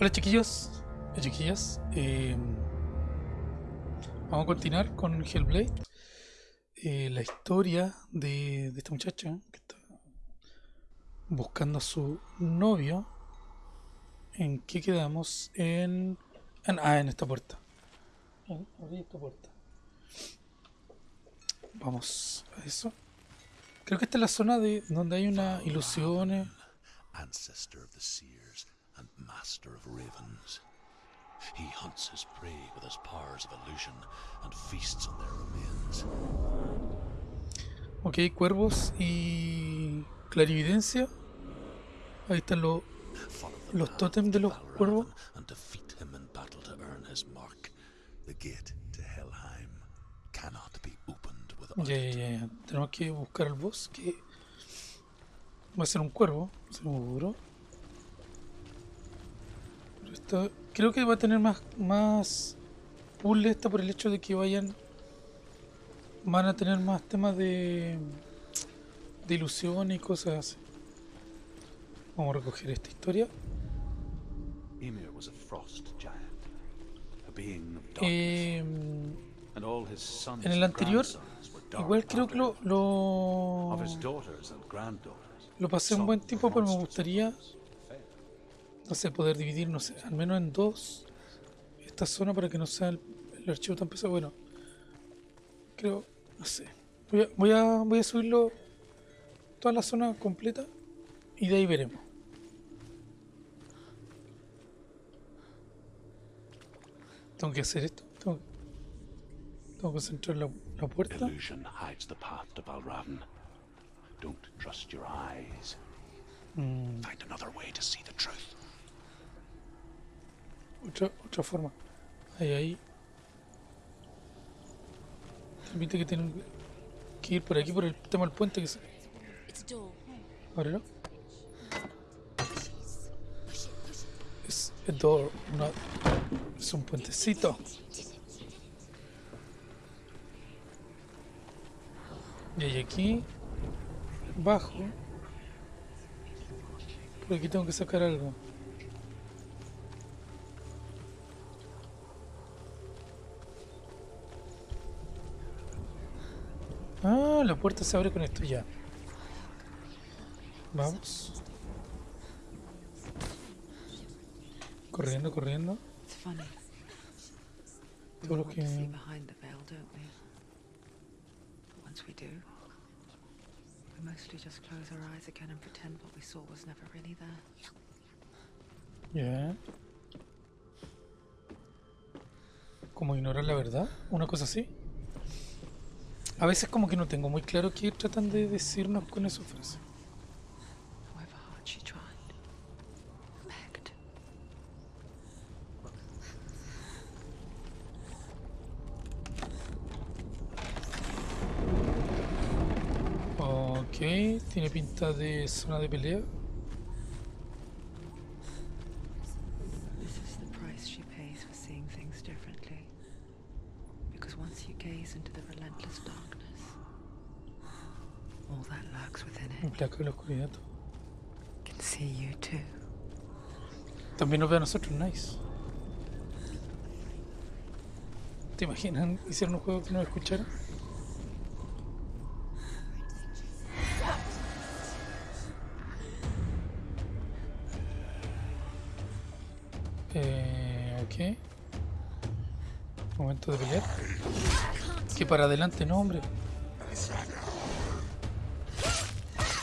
Hola chiquillos chiquillas. Eh, vamos a continuar con Hellblade. Eh, la historia de, esta muchacha que está buscando a su novio. ¿En qué quedamos? En, ah, en esta puerta. Abrí esta puerta. Vamos a eso. Creo que esta es la zona de donde hay una ilusiones. And master of ravens. He hunts his prey with his powers of illusion and feasts on their remains. Ok, cuervos y clarividencia. Ahí están los, los tótems de los cuervos. and defeat him in battle to earn his mark. The gate to Helheim cannot be opened without Ya, ya, it. ya, ya. Tenemos que buscar al boss que va a ser un cuervo, seguro. Esta- creo que va a tener más, más puzzle esta por el hecho de que vayan. Van a tener más temas de. de ilusión y cosas así. Vamos a recoger esta historia. Ymir was a frost giant, a being of darkness, Eh, and all his sons en el anterior, igual creo que lo, lo, lo pasé un buen tiempo, pero me gustaría no sé, poder dividir, no sé, al menos en dos esta zona para que no sea el, el archivo tan pesado. Bueno, creo, no sé. Voy a, voy a, voy a subirlo toda la zona completa y de ahí veremos. Tengo que hacer esto. Tengo, tengo que centrar la, la puerta. Illusion hides the path to Balravan. Don't trust your eyes. Mm, Find another way to see the truth. Otra, otra forma. Ahí, ahí. Permite que tienen que ir por aquí, por el tema del puente que se. Ábrelo. Es a door, no- es un puentecito. Y hay aquí, bajo. Por aquí tengo que sacar algo. Ah, la puerta se abre con esto ya. Vamos. Corriendo, corriendo. Todo lo que- behind the veil, don't we? But once we do, we mostly just close our eyes again and pretend what we saw was never really there. Ya. Como ignorar la verdad, una cosa así. A veces como que no tengo muy claro qué tratan de decirnos con esa frase. Ok, tiene pinta de zona de pelea. This is the price she pays for seeing things differently. Because once you gaze into the relentless darkness, all that lurks within it Implacable la oscuridad. can see you too. También nos ve a nosotros, nice. ¿Te imaginan? Hicieron un juego que no escucharon. Eh, ok. Momento de pelear. Que para adelante, no, hombre.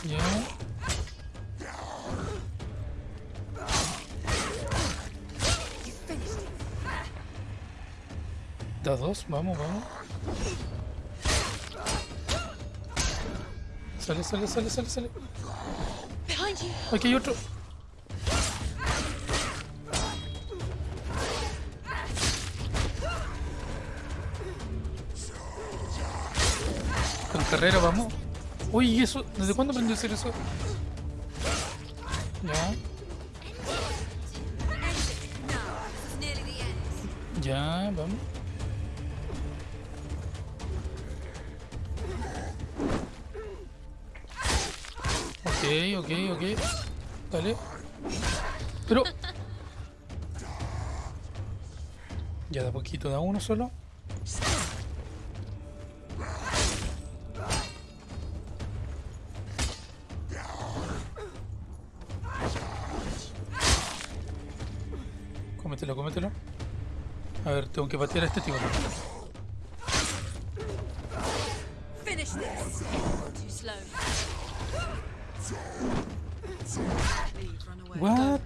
Ya. Da dos, vamos, vamos. Sale, sale, sale, sale, sale. Aquí hay otro. Con carrera vamos. Uy, ¿y eso? ¿Desde cuándo aprendió a hacer eso? Ok, ok. Dale. Pero. Ya de a poquito, da uno solo. Cómetelo, cómetelo. A ver, tengo que patear a este tipo. Finish this. What?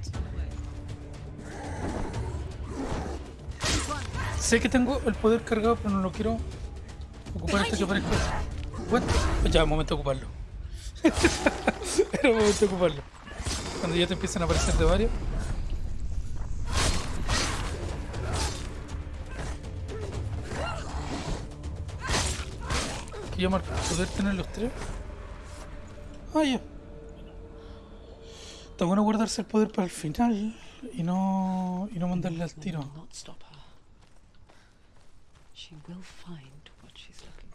Sé que tengo el poder cargado, pero no lo quiero ocupar hasta que aparezca. What? Ya, momento de ocuparlo. Era momento de ocuparlo. Cuando ya te empiezan a aparecer de varios. Que llamar poder tener los tres. Ah, ya. Está bueno guardarse el poder para el final y no, y no mandarle al tiro.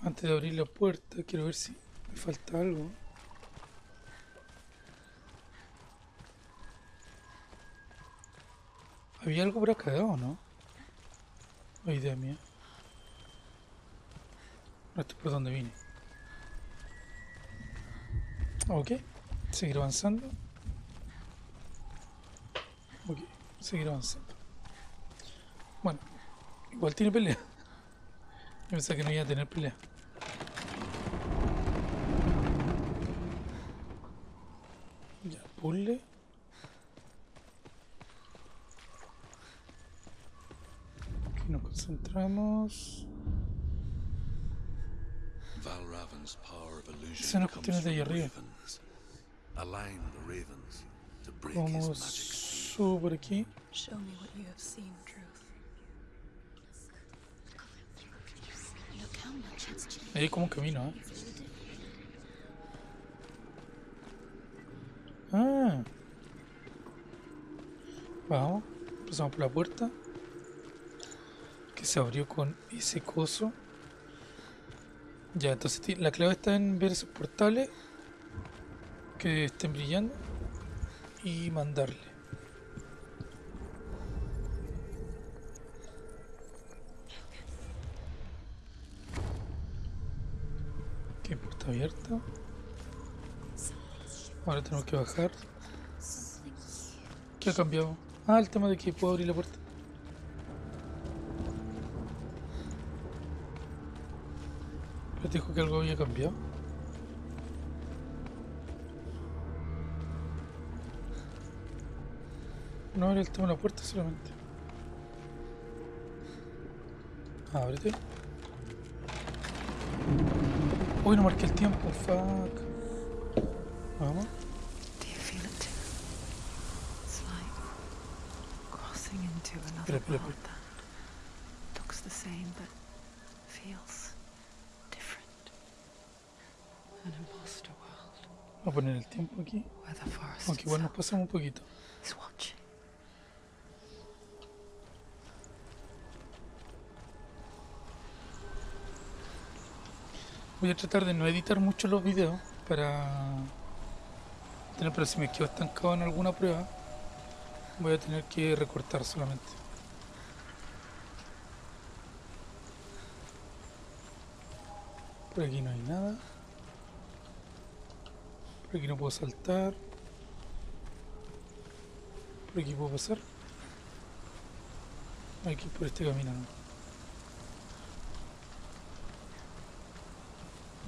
Antes de abrir la puerta, quiero ver si me falta algo. ¿Había algo por acá o no? O idea mía. No esto es por donde vine. Ok, seguir avanzando. Ok, seguir avanzando. Bueno, igual tiene pelea. Yo pensaba que no iba a tener pelea. Ya, puzzle. Aquí nos concentramos. Valravan's power of illusion Son las cuestiones de ahí arriba. ravens. Subo por aquí. Ahí como camino, ¿eh? Ah. Vamos. Pasamos por la puerta. Que se abrió con ese coso. Ya, entonces la clave está en ver esos portales. Que estén brillando. Y mandarle. Ahora tenemos que bajar. ¿Qué ha cambiado? Ah, el tema de que puedo abrir la puerta. Pero dijo que algo había cambiado. No era el tema de la puerta solamente. Ábrete. Uy, no marqué el tiempo, fuck. Vamos. Espera, espera, world that looks the same but feels different. An imposter world Voy a poner el tiempo aquí. Aunque igual nos pasamos un poquito. is watching. Voy a tratar de no editar mucho los videos para tener, pero si me quedo estancado en alguna prueba, voy a tener que recortar solamente. Por aquí no hay nada. Por aquí no puedo saltar. Por aquí puedo pasar. Hay ir por este camino. ¿no?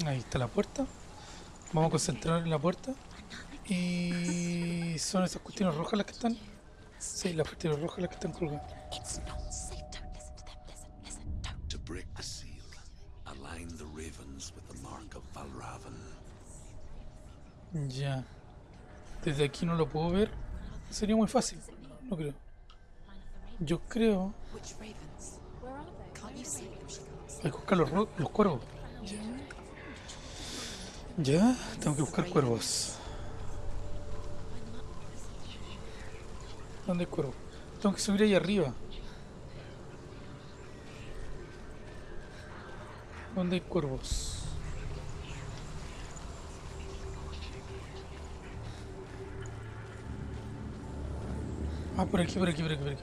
Ahí está la puerta. Vamos a concentrar en la puerta. Y son esas cuestiones rojas las que están. Sí, las cuestiones rojas las que están colgadas. It's not safe. Don't listen to them. Listen, listen. Don't. To break the seal, align the ravens with the mark of Valravan. Ya. Desde aquí no lo puedo ver. Sería muy fácil. No creo. Yo creo. Hay que buscar los, los cuervos. Ya, tengo que buscar cuervos. ¿Dónde hay cuervos? Tengo que subir ahí arriba. ¿Dónde hay cuervos? Ah, por aquí, por aquí, por aquí, por aquí.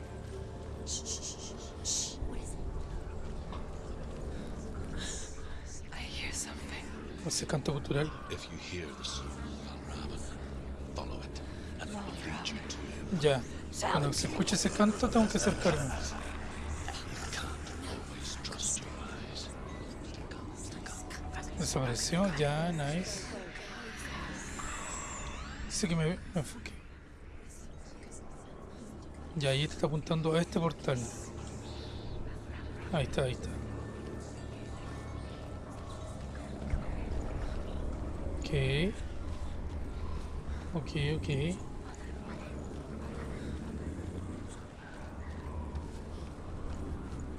Shh, shh, shh, shh, shh. What is ese canto cultural. If you hear the song of Valravan, follow it, and it will lead you to him. Ya. Cuando se escuche ese canto tengo que acercarme. You can't always trust your eyes. Desapareció, ya, nice. Dice que me, me enfoqué. Ya, ahí te está apuntando a este portal. Ahí está, ahí está. Ok. Ok, ok.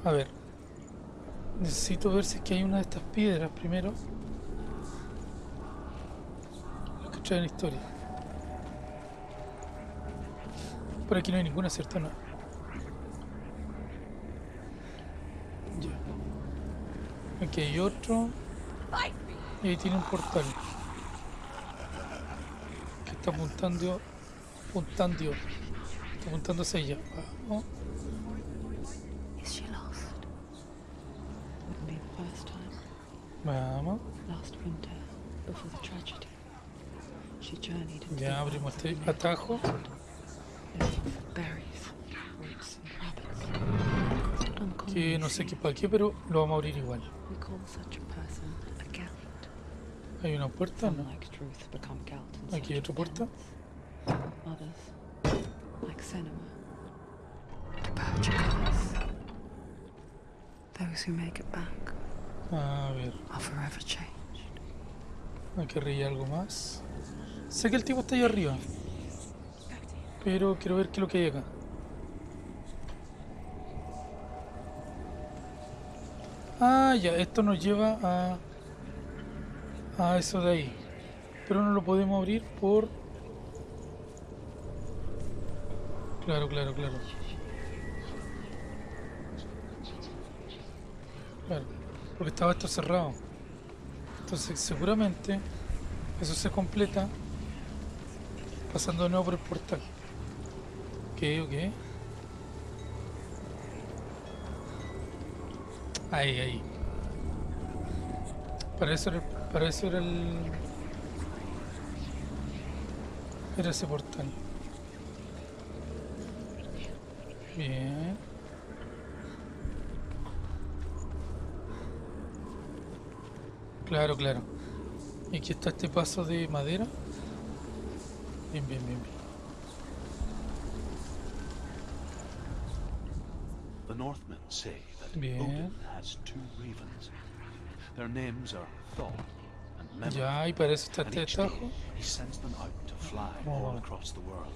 A ver. Necesito ver si es que hay una de estas piedras primero. Lo que traen historia. Por aquí no hay ninguna, ¿cierto? No. Ya. Aquí hay otro. Y ahí tiene un portal. Está apuntando. Apuntando. Está apuntando hacia allá. Vamos. Is she lost? Wouldn't be the first time. Vamos. Last winter, before the tragedy, she journeyed into Ya abrimos este atajo. Que no sé qué para qué, pero lo vamos a abrir igual. We call such a person a Gelt. Hay una puerta, ¿no? Aquí hay otra puerta. a ver, aquí arriba hay algo más. Sé que el tipo está ahí arriba. Pero quiero ver qué es lo que hay acá. Ah, ya, esto nos lleva a... A eso de ahí. Pero no lo podemos abrir por... Claro, claro, claro. Porque estaba esto cerrado. Entonces seguramente eso se completa pasando de nuevo por el portal. Ok, ok. Ahí, ahí. Para eso era, para eso era el... Era ese portal. Bien. Claro, claro. Y aquí está este paso de madera. Bien, bien, bien, bien. The Northmen say that Bien. Odin has two ravens. Their names are Thor. Ya, y para eso está este each day tajo. he sends them out to fly Oh. all across the world.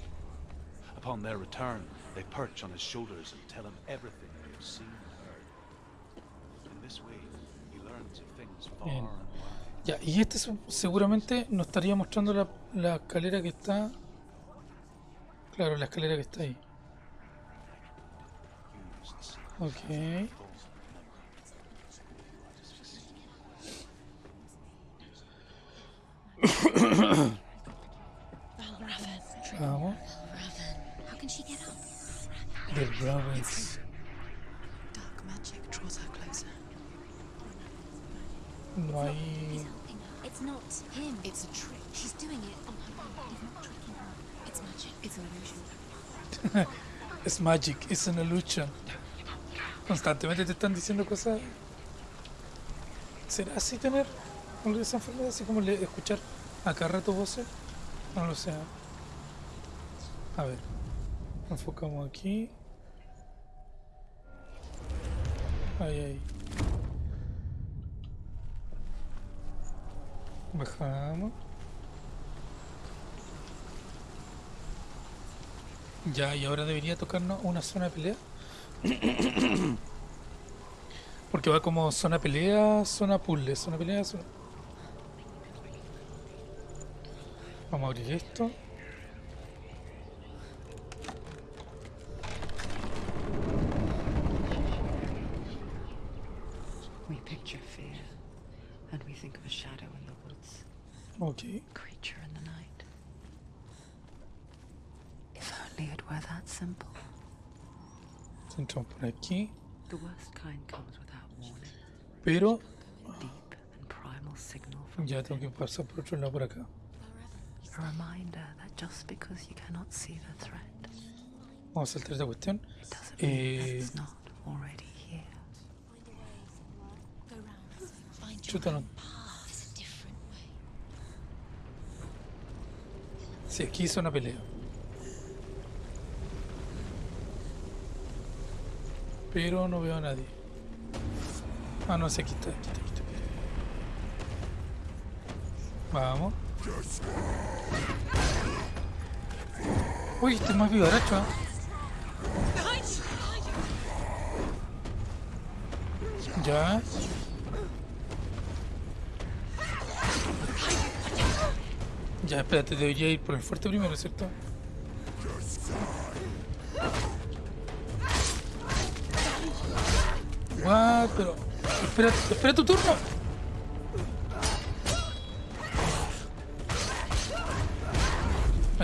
Upon their return, they perch on his shoulders and tell him everything they have seen and heard. In this way, he learns of things far Bien. and wide. Ya, y este seguramente nos estaría mostrando la, la escalera que está. Claro, la escalera que está ahí. Ok. Up? The Ravens. No hay. It's not him. It's a trick. She's doing it on her own. It's magic. It's an illusion. Es magic, es una lucha. Constantemente te están diciendo cosas. ¿Será así tener esa enfermedad? Así como escuchar a cada rato voces. No lo sé. A ver. Enfocamos aquí. Ahí, ahí. Bajamos. Ya, y ahora debería tocarnos una zona de pelea. Porque va como zona pelea, zona puzzle, zona pelea, zona... Vamos a abrir esto. We picture fear, and we think of a shadow in the woods, Ok. creature in the night. If only it were that simple. Entramos por aquí. The worst kind comes without warning. Pero Deep and primal signal from Ya tengo que pasar por otro lado por acá. Vamos a saltar esta cuestión. it doesn't mean that Eh, chuta, no. Sí, aquí hizo una pelea. Pero no veo a nadie. Ah, no sé, aquí está, aquí está, aquí está. Vamos. Uy, este es más vivaracho, ¿eh? Ya. Ya, espérate, debería ir por el fuerte primero, ¿cierto? What? Pero... Espera, espera tu turno.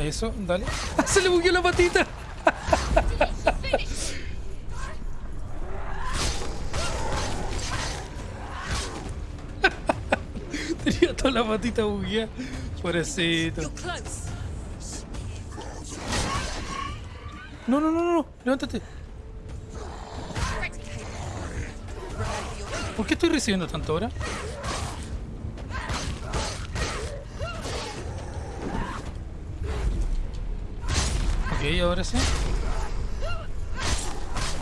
Eso, dale. Se le bugueó la patita. Tenía toda la patita bugueada. Pobrecito. No, no, no, no, levántate. ¿Por qué estoy recibiendo tanto ahora? Ahora sí.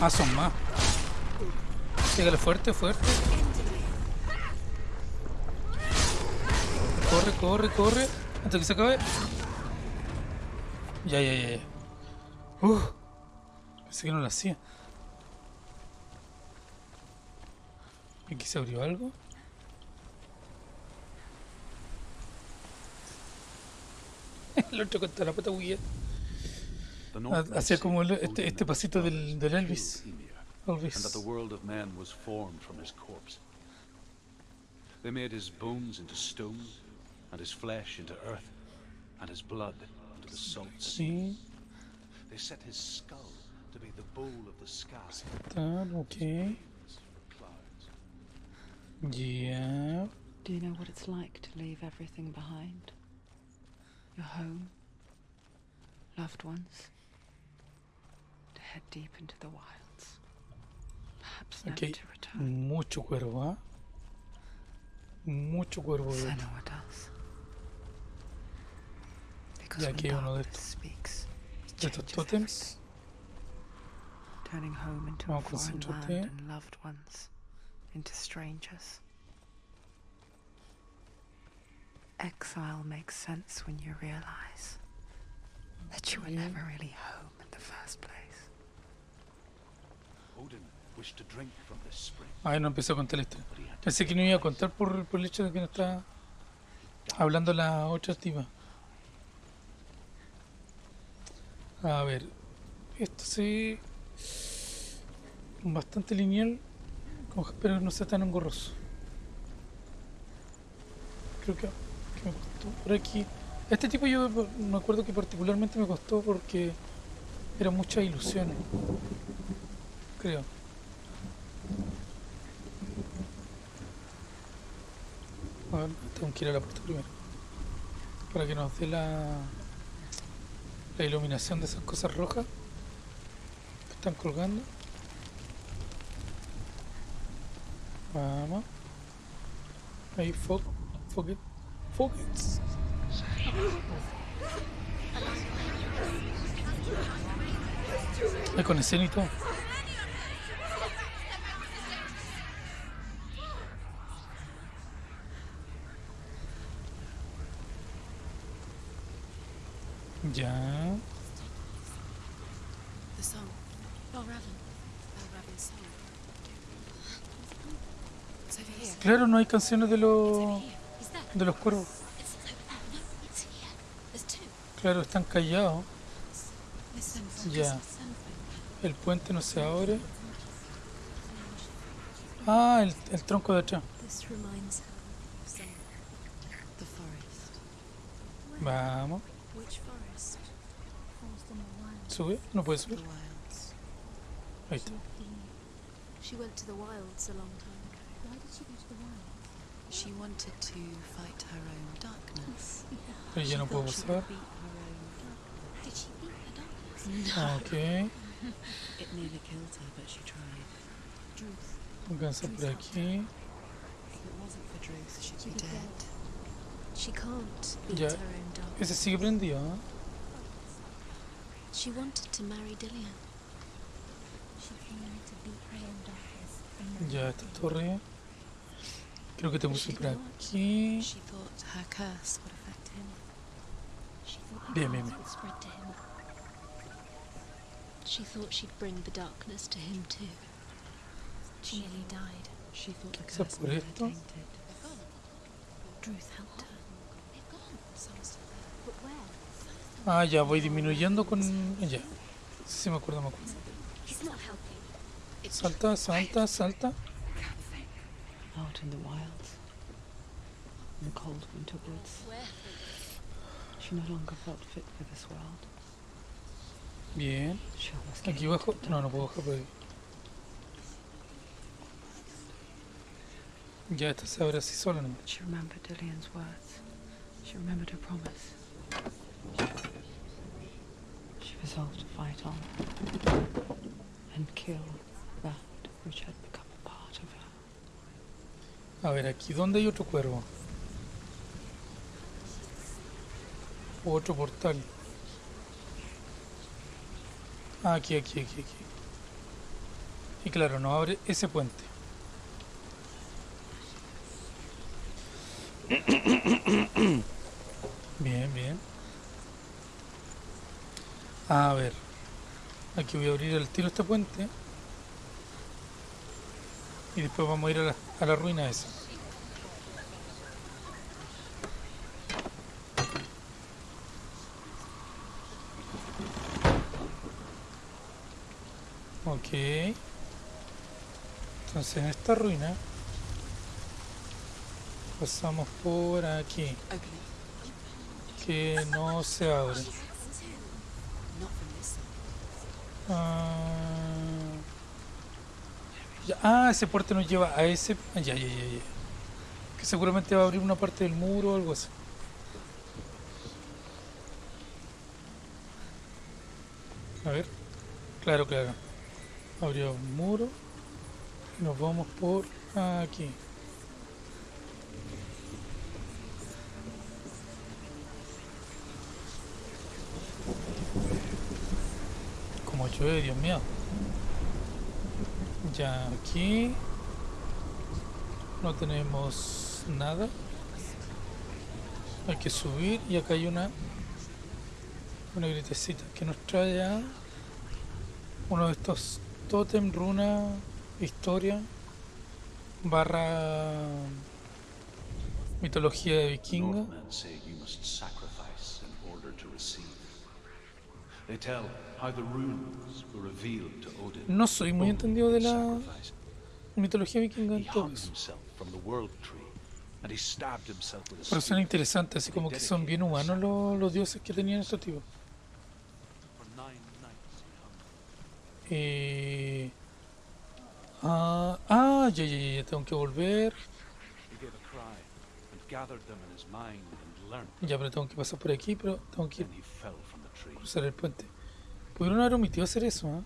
Ah, son más. Pégale fuerte, fuerte. Corre, corre, corre. Antes que se acabe. Ya, ya, ya. Uf. Pensé que no lo hacía. Aquí se abrió algo. El otro con toda la pata bugueada. The Hacía como el- este, este pasito del, del killed Elvis. And that the Elvis. world of men was formed from his corpse. They made his bones into stone, and his flesh into earth, and his blood into the salt sea. Sí, They set his skull to be the bowl of the sky. tal, ok. Wings for clouds. Ya. Do you know what it's like to leave everything behind? Your home, loved ones, to head deep into the wilds. Perhaps never Aquí to return. mucho cuervo, ¿ah? Mucho cuervo. Senua does. Because Ya when aquí uno de estos. speaks, it de estos changes tótems. Turning home into a foreign land and loved ones into strangers. Exile makes sense when you realize that you were never really home in the first place. Ay, no empecé a contar la historia. Pensé que no iba a contar por, por el hecho de que no estaba hablando la otra tipa. A ver, esto sí. Bastante lineal, pero no sea tan engorroso. Creo que, que me costó por aquí. Este tipo yo me acuerdo que particularmente me costó porque era mucha ilusión. Creo. A ver, tengo que ir a la puerta primero. Para que nos dé la, iluminación de esas cosas rojas que están colgando. Vamos. Ahí, fo focus. Focus. Hay conexión y todo. Here. Claro, no hay canciones de los de los cuervos. Claro, están callados. Ya. El puente no se abre. Ah, el, el tronco de atrás. Vamos. Which forest? Forest in the wild. Sube. No puede subir. wilds. Ahí está. She, went to the wilds a long time ago. why did she go to the wild? She wanted to fight her own darkness. Pero ya She no she pasar. Did she beat the darkness? Ah, ok. It nearly killed her, but she tried. Druth. Alcanza por aquí. If it wasn't for Druth, she'd be dead. She can't beat Ya. her own darkness. Ese sigue prendido. She wanted to marry Dillian. She came here to beat her own darkness. and Ya, esta torre. Eh? Creo que tengo que She ir por thought- aquí. She thought her curse would affect him. She thought her Bien, bien, curse bien. would spread to him. She thought she'd bring the darkness to him too. She nearly died. She thought the curse por made her esto. tainted. Druth helped her. They've gone. Some's still there. But where? Ah, ya voy disminuyendo con. Ya. Sí, me acuerdo, me acuerdo. Salta, salta, salta. Out in the wilds. In the cold winter woods. She no longer felt fit for this world. Bien. Aquí bajo. No, no puedo bajar por ahí. Ya, esta se abre así sola. She remembered Dillian's words. She remembered her promise. She resolved to fight on and kill that which had become a part of her. A ver, aquí, ¿dónde hay otro cuervo? Otro portal. Ah, aquí, aquí, aquí, aquí. Y claro, no abre ese puente. Bien, bien. A ver. Aquí voy a abrir el tiro este puente. Y después vamos a ir a la, a la ruina esa. Ok. Entonces en esta ruina pasamos por aquí. Que no se abre. it. Not from this side. Ah, ah, ese puerto nos lleva a ese. ah. Que seguramente va a abrir una parte del muro o algo así. A ver. Claro, claro. Abrió un muro. Nos vamos por aquí. Dios mío. Ya aquí no tenemos nada. Hay que subir y acá hay una una gritecita que nos trae a uno de estos totem, runa, historia, barra mitología de vikinga. Northmen say you must sacrifice in order to receive. They tell how the runes were revealed to Odin. No soy muy Only entendido de la mitología vikinga en todo eso. Pero suena spear. interesante, así como que son bien humanos los, los dioses que tenían estos tipos. Eh, ah, ah, ya, ya, ya, tengo que volver. Ya, pero tengo que pasar por aquí, pero tengo que Then cruzar el puente. Pudieron haber omitido hacer eso, ¿ah?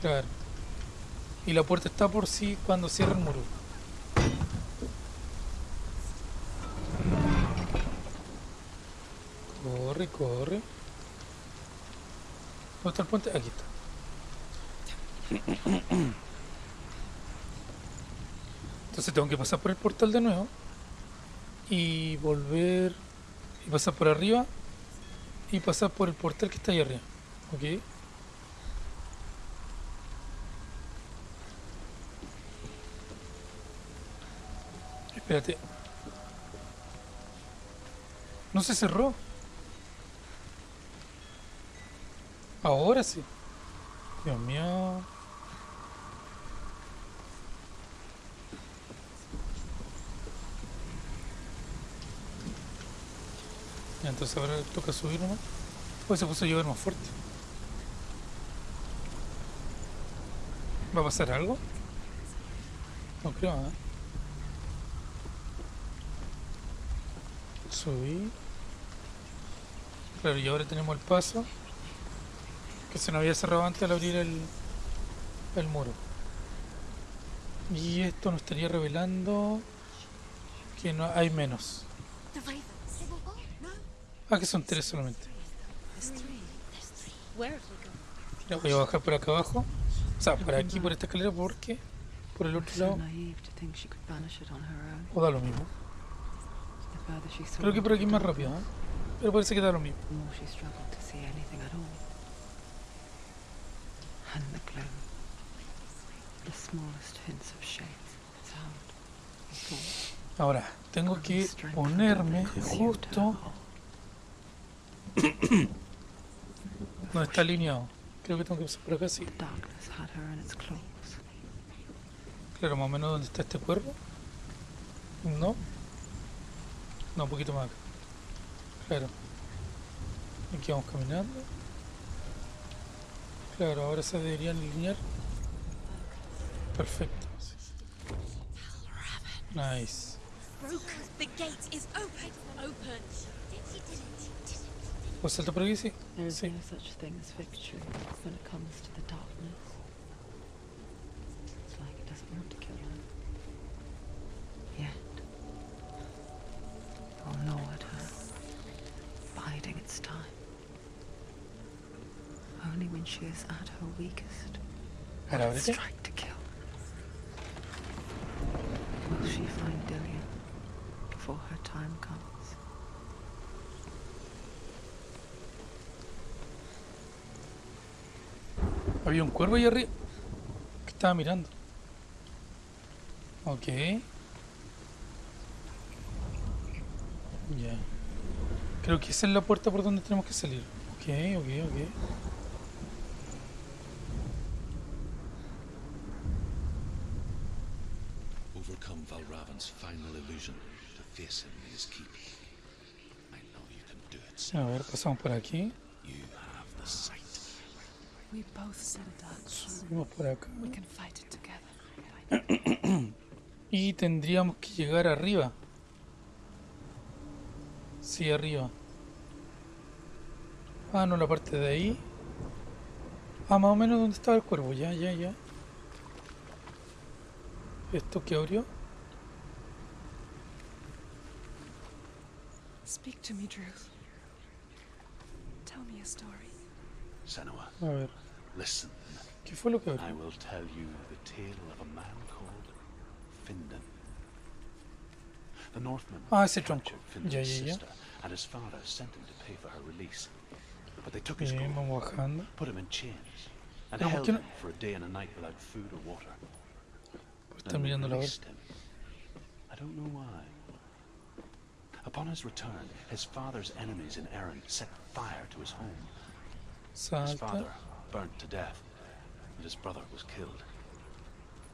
Claro. Y la puerta está por sí cuando cierra el muro. Corre, corre. ¿Dónde está el puente? Aquí está. Entonces tengo que pasar por el portal de nuevo. Y volver. Y pasar por arriba. Y pasar por el portal que está ahí arriba. ¿Ok? Espérate. No se cerró. Ahora sí. Dios mío. Entonces ahora toca subir nomás. Pues se puso a llover más fuerte. ¿Va a pasar algo? No creo, ¿eh? Subí. Claro, y ahora tenemos el paso que se nos había cerrado antes al abrir el, el muro. Y esto nos estaría revelando que no hay menos. Ah, que son tres solamente. voy a bajar por acá abajo. O sea, por aquí, por esta escalera, porque por el otro lado. O da lo mismo. Creo que por aquí es más rápido, ¿eh? Pero parece que da lo mismo. Ahora, tengo que ponerme justo donde está alineado. Creo que tengo que pasar por acá, sí. Claro, más o menos donde está este cuervo. No. No, un poquito más acá. Claro. Aquí vamos caminando. Claro, ahora se deberían alinear. Perfecto. sí. Nice. The gate is open. Open. It? ¿Puedo saltar por aquí? Sí. There is Sí. no such thing as victory when it comes to the darkness. It's like it doesn't want to kill her. Yet. It will gnaw at her, biding its time. Only when she is at her weakest will it strike to kill. Will she find Dillian before her time comes? Había un cuervo ahí arriba que estaba mirando. Ok. Ya. Creo que esa es la puerta por donde tenemos que salir. Ok, ok, ok. Overcome Valravan's final illusion to face him in his keep. I know you can do it, A ver, pasamos por aquí. You have the sight. We both set a dark key. Subimos por acá. We can fight it together. Y tendríamos que llegar arriba. Sí, arriba. Ah, no, la parte de ahí. Ah, más o menos donde estaba el cuervo. Ya, ya, ya. ¿Esto que abrió? Speak to me, Drew. Tell me a story. Senua, A ver. Listen. ¿Qué fue lo que I will tell you the tale of a man called Findan. The Northman Ah, ese tronco. Ya, ya, and his father sent him to pay for her release. But they took his gold, bajando. put him in chains, and ¿por held no- him for a day and a night without food or water. Then mirando released him. I don't know why. Upon his return, his father's enemies in Erin set fire to his home. His father burnt to death, and his brother was killed.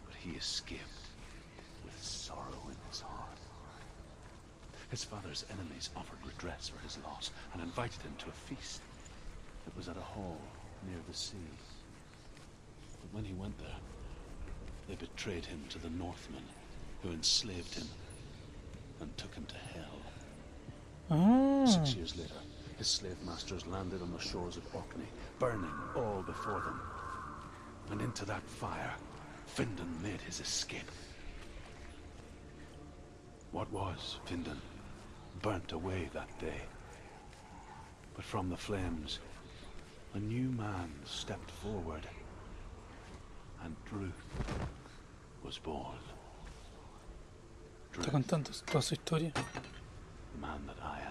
But he escaped with sorrow in his heart. His father's enemies offered redress for his loss and invited him to a feast. It was at a hall near the sea. But when he went there, they betrayed him to the Northmen, who enslaved him and took him to hell. Ah, Six years later, his slave masters landed on the shores of Orkney, burning all before them. And into that fire, Findan made his escape. What was Findan burnt away that day. But from the flames, a new man stepped forward, and Druth was born. está Druth, contando toda su historia. the man that I am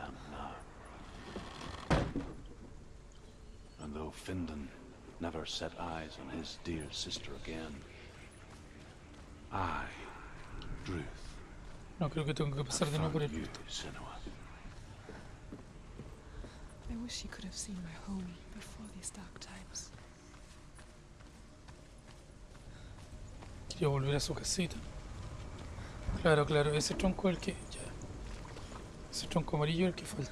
Though Findan never set eyes on his dear sister again, I, Druth, No, creo que tengo que pasar de nuevo por el Senua. I wish you could have seen my home before these dark times. Quiero volver a su casita. Claro, claro, ese tronco es el que. Ya. Ese tronco amarillo es el que falta.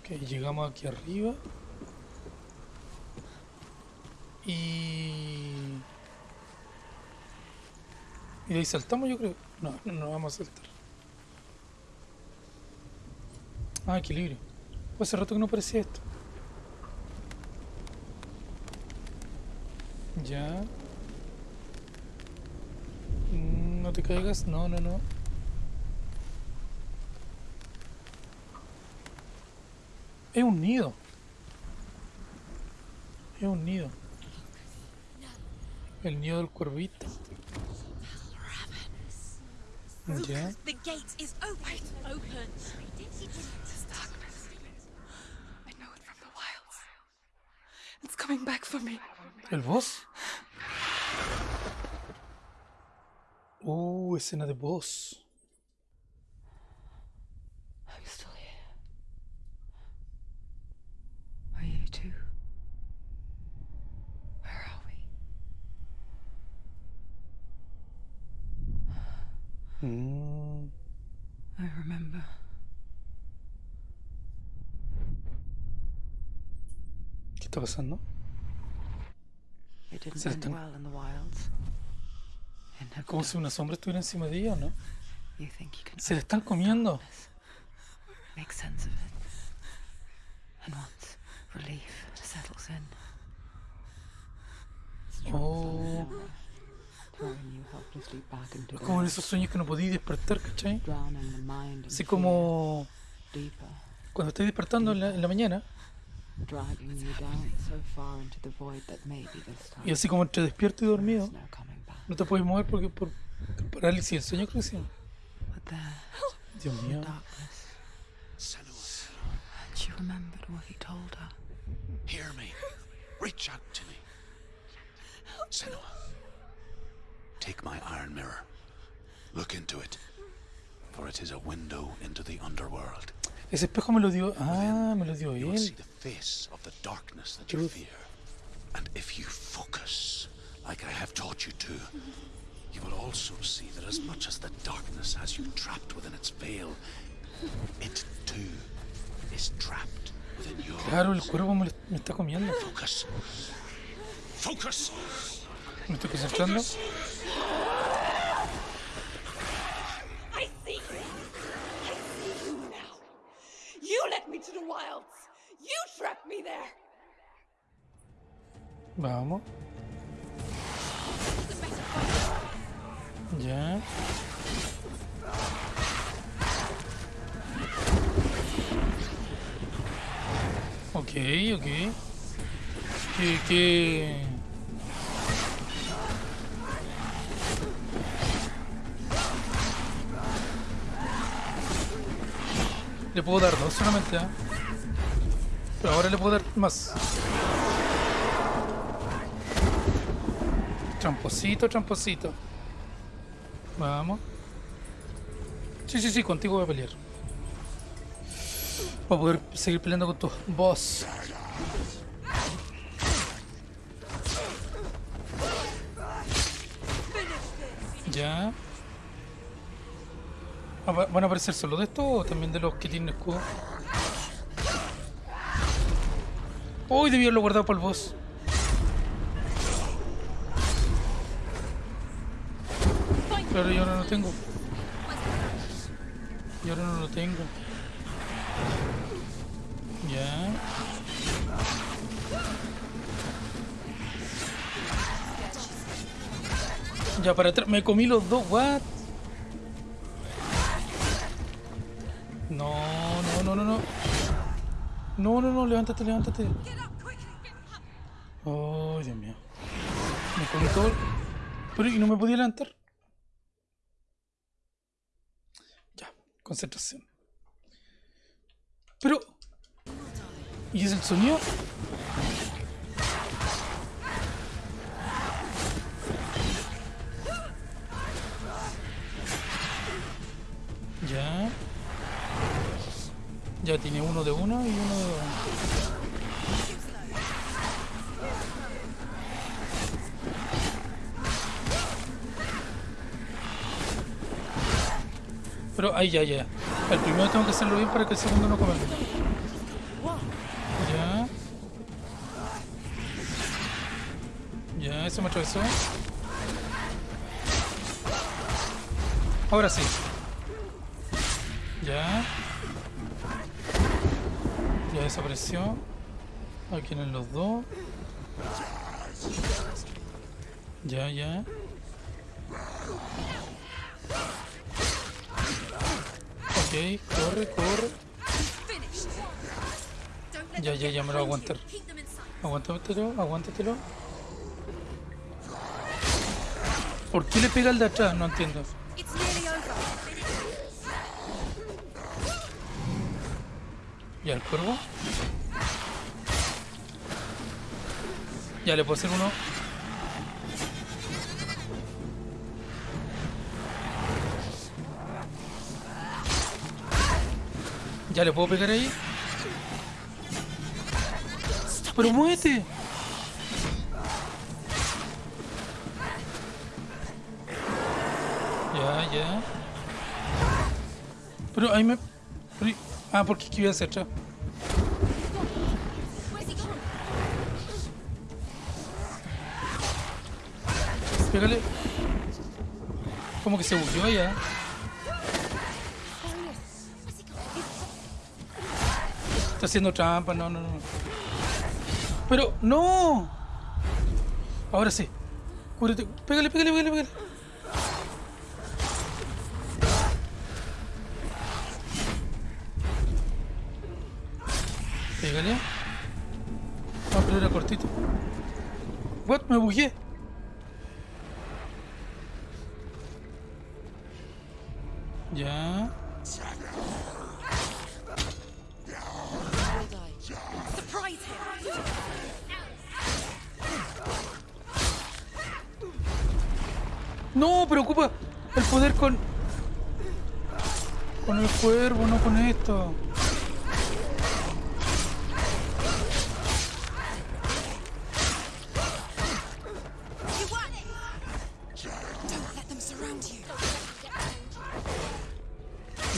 Ok, llegamos aquí arriba. Y. Y ahí saltamos, yo creo. No, no, no vamos a saltar. Ah, equilibrio. Pues hace rato que no parecía esto. Ya. Mm, No te caigas. No, no, no. Es un nido. Es un nido. El nido del cuervito. Ya. ¿El boss? Uh, escena de boss. I'm still here. Are you too? Where are we? Mm, I remember. ¿Qué está pasando? Se están- Como si una sombra estuviera encima de ella, ¿no? Se le están comiendo. Oh, the como en esos sueños que no podías despertar, ¿cachai? Así como cuando estás despertando en la, en la mañana dragging you down so far into the void that maybe this time y así como entre despierto y dormido, no coming back. te puedes mover porque por parálisis del sueño creo que. But there, Dios in mío. the darkness, she remembered what he told her. hear me. Reach out to me. Senua, take my iron mirror. Look into it, for it is a window into the underworld. Ese espejo me lo dio. Ah, me lo dio él. And if you focus, like I have taught you to, you will also see that as much as the darkness has you trapped within its veil, it too is trapped within yours. Claro, el cuervo me, está comiendo. Focus. Focus! Me estoy concentrando. I see you. I see you now. You led me to the wilds. You trapped me there. Vamos. Ya. Ok, ok. ¿Qué, qué? Le puedo dar dos solamente, ¿eh? Pero ahora le puedo dar más. Tramposito, tramposito. Vamos. Sí, sí, sí, contigo voy a pelear. Para poder seguir peleando con tu boss. Ya. Ah, va- ¿Van a aparecer solo de estos o también de los que tienen escudo? Uy, debí haberlo guardado para el boss. Pero yo ahora no tengo. Yo ahora no lo tengo. Ya. Ya para atrás. Me comí los dos, what? No, no, no, no, no. No, no, no, levántate, levántate. Oh, Dios mío. Me comí todo. Pero y no me podía levantar. Concentración. Pero. ¿Y es el sonido? Ya. Ya tiene uno de uno y uno de uno. Pero ahí ya, ya. El primero tengo que hacerlo bien para que el segundo no come. Ya. Ya, eso me atravesó. Ahora sí. Ya. Ya desapareció. Aquí tienen los dos. Ya, ya. Ok, corre, corre. Ya, ya, ya me lo voy aguantar. Aguántatelo, aguántatelo. ¿Por qué le pega al de atrás? No entiendo. Ya, el cuervo. Ya le puedo hacer uno. Ya le puedo pegar ahí. Pero muévete. Ya, ya. Pero ahí me. Ah, porque voy hacia atrás. Pégale. Como que se bugueó ya. Está haciendo trampa, no, no, no. Pero, no. Ahora sí. Cúbrete. Pégale, pégale, pégale, pégale. Pégale. Ah, pero era cortito. What? Me bugué.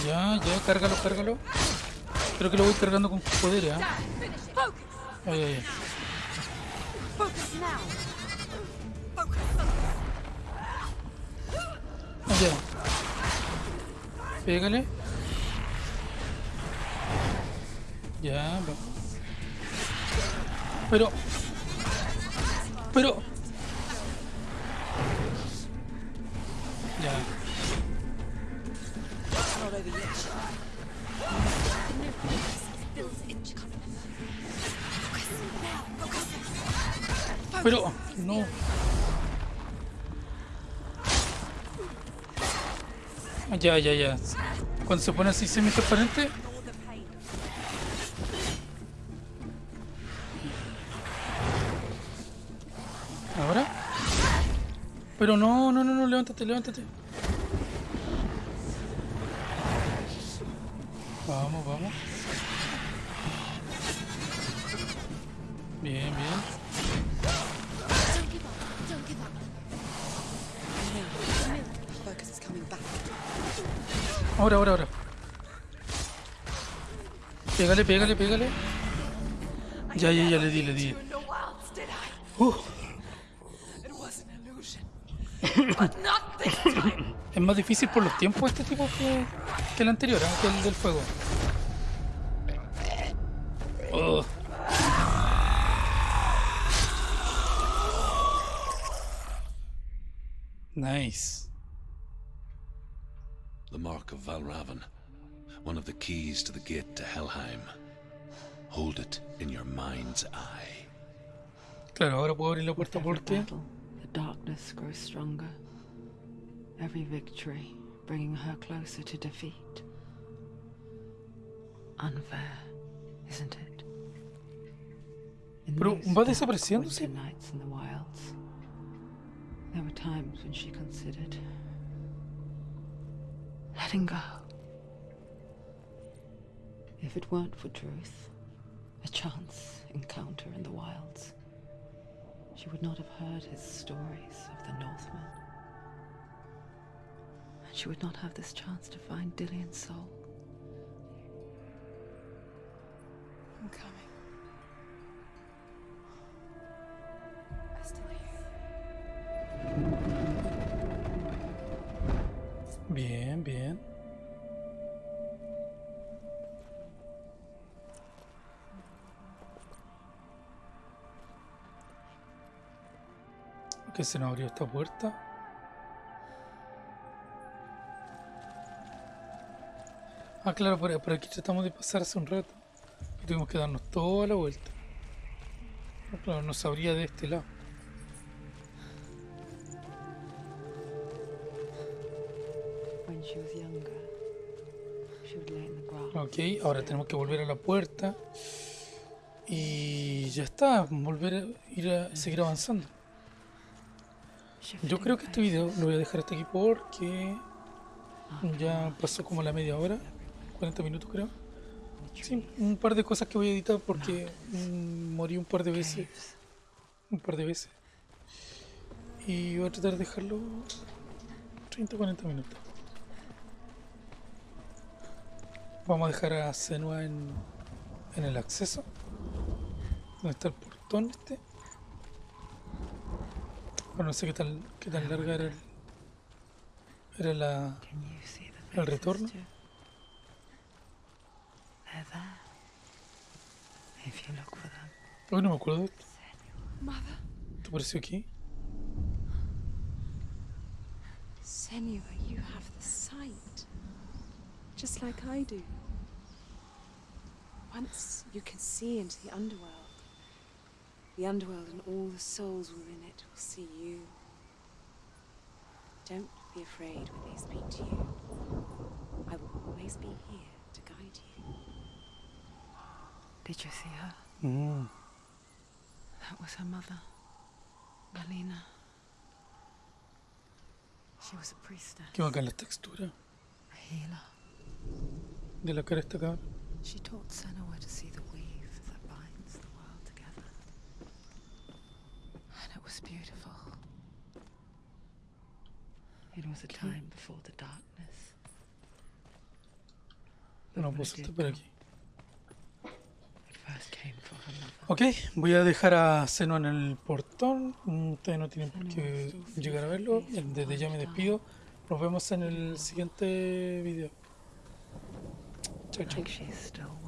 Ya, ya, cárgalo, cárgalo. Creo que lo voy cargando con poder, ¿eh? Ay, ay, ay. Now. Ya. Pégale. Ya. Pero. Pero. Pero. No. Ya, ya, ya. Cuando se pone así semi-transparente. ¿Ahora? Pero no, no, no, no, levántate, levántate. Vamos, vamos. Bien, bien. Ahora, ahora, ahora. Pégale, pégale, pégale. Ya, ya, ya le di, le di. Uh, es más difícil por los tiempos este tipo que, que el anterior, ¿eh? que el del fuego. Nice. The mark of Valravan. One of the keys to the gate to Helheim. Hold it in your mind's eye. Claro, ahora puedo abrir la puerta With every porque... battle, the darkness grows stronger. Every victory bringing her closer to defeat. Unfair, isn't it? In Pero, those ¿va dark desapareciéndose? nights in the wilds, there were times when she considered letting go. If it weren't for truth, a chance encounter in the wilds, she would not have heard his stories of the Northmen. And she would not have this chance to find Dillian's soul. I'm coming. Bien, bien. Que se nos abrió esta puerta. Ah, claro, por, aquí tratamos de pasar hace un rato. Tuvimos que darnos toda la vuelta. Claro, nos abría de este lado. Ok, ahora tenemos que volver a la puerta. Y ya está, volver a ir a seguir avanzando. Yo creo que este video lo voy a dejar hasta aquí porque ya pasó como la media hora, 40 minutos creo. Sí, un par de cosas que voy a editar porque mm, morí un par de veces. Un par de veces. Y voy a tratar de dejarlo 30 40 minutos. Vamos a dejar a Senua en, en el acceso. ¿Dónde está el portón este? Bueno, no sé qué tan, qué tan larga era, el- era la... El retorno. Hoy no me acuerdo de esto. ¿Te apareció aquí? Senua, you have the sight. Just like I do. Once you can see into the underworld. The underworld and all the souls within it will see you. Don't be afraid when they speak to you. I will always be here to guide you. Did you see her? Mm. That was her mother, Galina. She was a priestess, Qué bacán la textura a healer. De la cara cabra. She taught Senua to see the weave that binds the world together. And it was beautiful. It was a time before the darkness. No saltar did por aquí. Ok, voy a dejar a Seno en el portón. Mm, Ustedes no tienen por qué llegar a verlo. Desde ya me despido. Nos vemos en el siguiente video. architecture. Like she's still